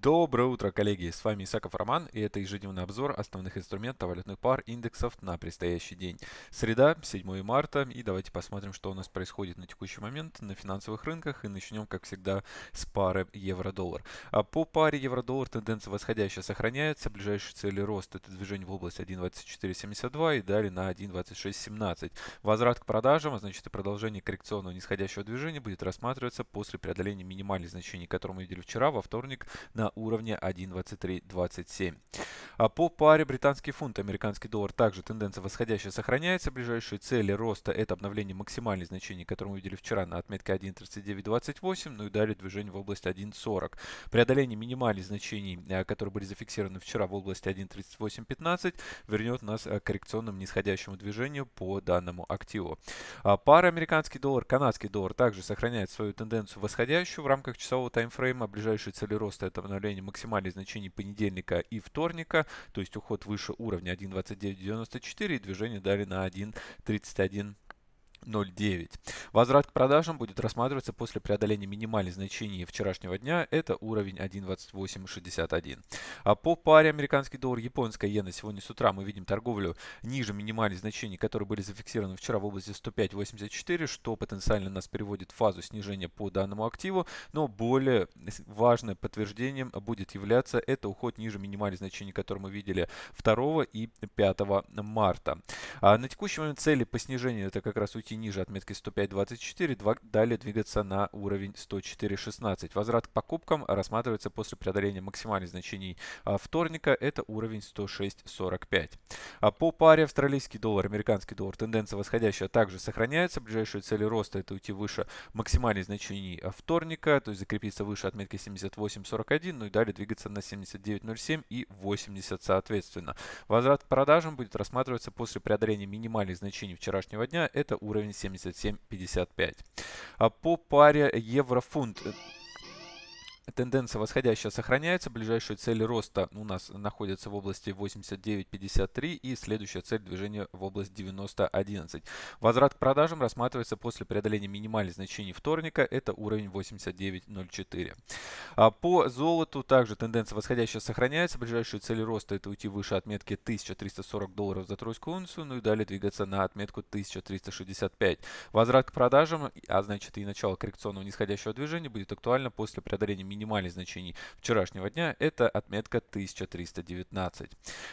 Доброе утро, коллеги! С вами Исаков Роман, и это ежедневный обзор основных инструментов валютных пар индексов на предстоящий день. Среда, 7 марта, и давайте посмотрим, что у нас происходит на текущий момент на финансовых рынках. И начнем, как всегда, с пары евро-доллар. А по паре евро-доллар тенденция восходящая сохраняется. Ближайшие цели роста это движение в область 1.2472 и далее на 1.2617. Возврат к продажам, а значит и продолжение коррекционного нисходящего движения будет рассматриваться после преодоления минимальных значений, которые мы видели вчера, во вторник, на уровне 1.2327. А по паре британский фунт, американский доллар также тенденция восходящая сохраняется. Ближайшие цели роста это обновление максимальных значений, которые мы видели вчера на отметке 1.3928, ну и далее движение в область 1.40. Преодоление минимальных значений, э, которые были зафиксированы вчера в области 1.3815, вернет нас к коррекционному нисходящему движению по данному активу. А пара американский доллар, канадский доллар также сохраняет свою тенденцию восходящую в рамках часового таймфрейма. Ближайшие цели роста это обновление максимальных значений понедельника и вторника, то есть уход выше уровня 1.2994 и движение далее на 1.31 0,9. Возврат к продажам будет рассматриваться после преодоления минимальных значений вчерашнего дня. Это уровень 1.2861. А по паре американский доллар, японская иена сегодня с утра мы видим торговлю ниже минимальных значений, которые были зафиксированы вчера в области 105.84, что потенциально нас переводит в фазу снижения по данному активу. Но более важным подтверждением будет являться это уход ниже минимальных значений, которые мы видели 2 и 5 марта. А на текущий момент цели по снижению это как раз уйти уйти ниже отметки 105.24, далее двигаться на уровень 104.16. Возврат к покупкам рассматривается после преодоления максимальных значений а, вторника, это уровень 106.45. А по паре австралийский доллар, американский доллар, тенденция восходящая также сохраняется. Ближайшие цели роста это уйти выше максимальных значений а, вторника, то есть закрепиться выше отметки 78.41, ну и далее двигаться на 79.07 и 80 соответственно. Возврат к продажам будет рассматриваться после преодоления минимальных значений вчерашнего дня, это уровень уровень 77.55. А по паре евро-фунт Тенденция восходящая сохраняется. Ближайшие цели роста у нас находятся в области 89.53 и следующая цель движения в область 90.11. Возврат к продажам рассматривается после преодоления минимальных значений вторника. Это уровень 89.04. А по золоту также тенденция восходящая сохраняется. Ближайшие цели роста это уйти выше отметки 1340 долларов за тройскую унцию, ну и далее двигаться на отметку 1365. Возврат к продажам, а значит и начало коррекционного нисходящего движения будет актуально после преодоления минимальных минимальных значений вчерашнего дня, это отметка 1319.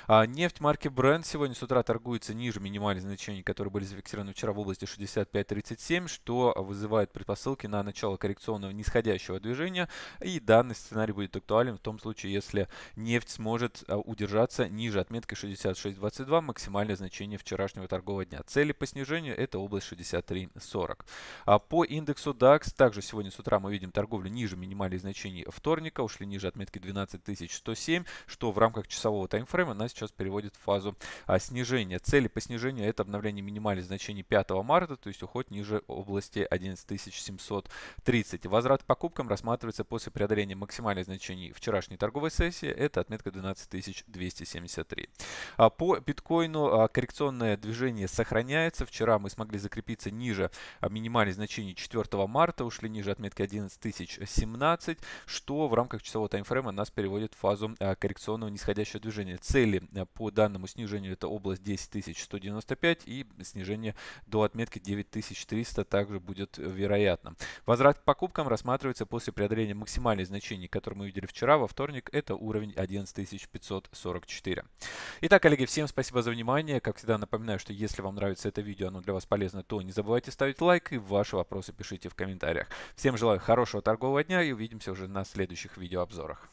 А нефть марки Brent сегодня с утра торгуется ниже минимальных значений, которые были зафиксированы вчера в области 65.37, что вызывает предпосылки на начало коррекционного нисходящего движения. И данный сценарий будет актуален в том случае, если нефть сможет а, удержаться ниже отметки 66.22, максимальное значение вчерашнего торгового дня. Цели по снижению это область 63.40. А по индексу DAX также сегодня с утра мы видим торговлю ниже минимальных значений вторника, ушли ниже отметки 12107, что в рамках часового таймфрейма нас сейчас переводит в фазу а, снижения. Цели по снижению это обновление минимальных значений 5 марта, то есть уход ниже области 11730. Возврат к покупкам рассматривается после преодоления максимальных значений вчерашней торговой сессии, это отметка 12273. А по биткоину а, коррекционное движение сохраняется. Вчера мы смогли закрепиться ниже а, минимальных значений 4 марта, ушли ниже отметки 11017 что в рамках часового таймфрейма нас переводит в фазу э, коррекционного нисходящего движения. Цели э, по данному снижению это область 10195 и снижение до отметки 9300 также будет вероятно. Возврат к покупкам рассматривается после преодоления максимальных значений, которые мы видели вчера, во вторник. Это уровень 11544. Итак, коллеги, всем спасибо за внимание. Как всегда напоминаю, что если вам нравится это видео, оно для вас полезно, то не забывайте ставить лайк и ваши вопросы пишите в комментариях. Всем желаю хорошего торгового дня и увидимся на следующих видеообзорах.